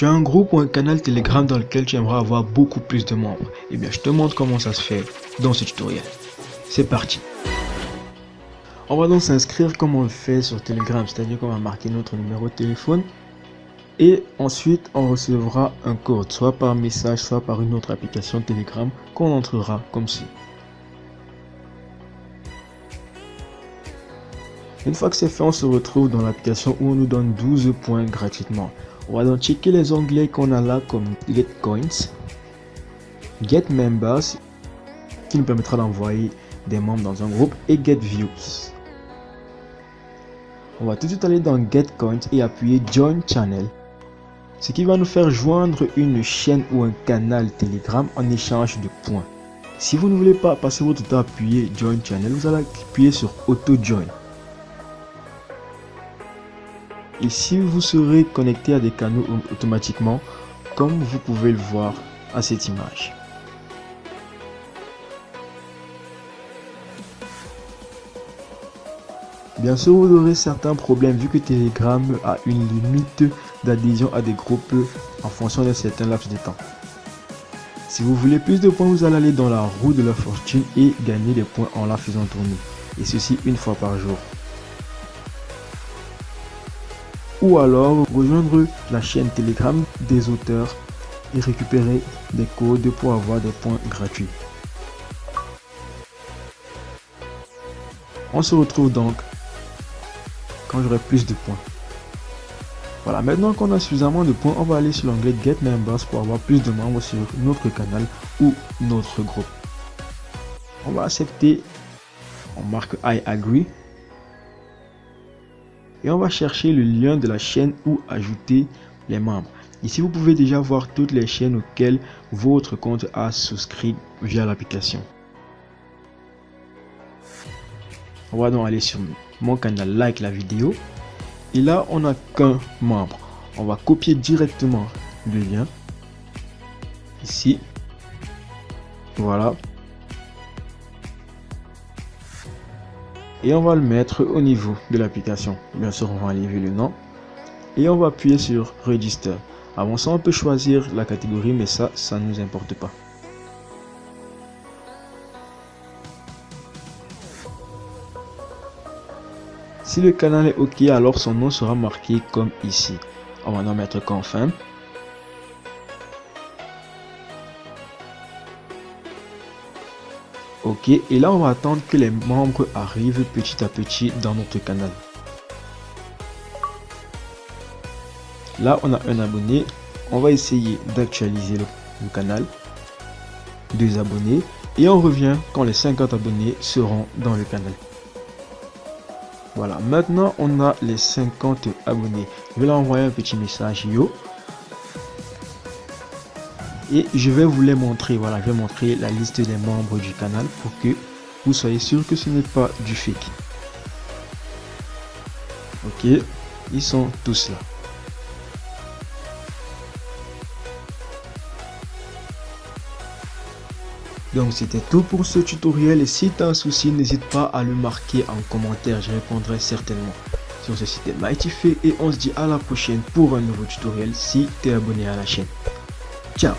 Tu as un groupe ou un canal Telegram dans lequel tu aimerais avoir beaucoup plus de membres. Eh bien, je te montre comment ça se fait dans ce tutoriel. C'est parti On va donc s'inscrire comme on le fait sur Telegram, c'est-à-dire qu'on va marquer notre numéro de téléphone et ensuite on recevra un code, soit par message, soit par une autre application Telegram qu'on entrera comme ci. Une fois que c'est fait, on se retrouve dans l'application où on nous donne 12 points gratuitement. On va donc checker les onglets qu'on a là comme Get Coins, Get Members, qui nous permettra d'envoyer des membres dans un groupe, et Get Views. On va tout de suite aller dans Get Coins et appuyer Join Channel, ce qui va nous faire joindre une chaîne ou un canal Telegram en échange de points. Si vous ne voulez pas passer votre temps à appuyer Join Channel, vous allez appuyer sur Auto Join. Si vous serez connecté à des canaux automatiquement comme vous pouvez le voir à cette image. Bien sûr, vous aurez certains problèmes vu que Telegram a une limite d'adhésion à des groupes en fonction d'un certain laps de temps. Si vous voulez plus de points, vous allez aller dans la roue de la fortune et gagner des points en la faisant tourner. Et ceci une fois par jour ou alors rejoindre la chaîne Telegram des auteurs et récupérer des codes pour avoir des points gratuits. On se retrouve donc quand j'aurai plus de points. Voilà, maintenant qu'on a suffisamment de points, on va aller sur l'onglet Get Members pour avoir plus de membres sur notre canal ou notre groupe. On va accepter, on marque I agree et on va chercher le lien de la chaîne ou ajouter les membres. Ici, vous pouvez déjà voir toutes les chaînes auxquelles votre compte a souscrit via l'application. On va donc aller sur mon canal, like la vidéo. Et là, on n'a qu'un membre. On va copier directement le lien. Ici. Voilà. Et on va le mettre au niveau de l'application. Bien sûr, on va enlever le nom et on va appuyer sur Register. Avant ça, on peut choisir la catégorie, mais ça, ça ne nous importe pas. Si le canal est OK, alors son nom sera marqué comme ici. On va en mettre Confirm. Ok, et là on va attendre que les membres arrivent petit à petit dans notre canal. Là on a un abonné, on va essayer d'actualiser le, canal. Deux abonnés et on revient quand les 50 abonnés seront dans le canal. Voilà, maintenant on a les 50 abonnés. Je vais leur envoyer un petit message yo et je vais vous les montrer voilà je vais montrer la liste des membres du canal pour que vous soyez sûr que ce n'est pas du fake. Ok ils sont tous là. Donc c'était tout pour ce tutoriel. Et si tu as un souci n'hésite pas à le marquer en commentaire, je répondrai certainement. Sur ce c'était Mighty et on se dit à la prochaine pour un nouveau tutoriel. Si tu es abonné à la chaîne. Tchau!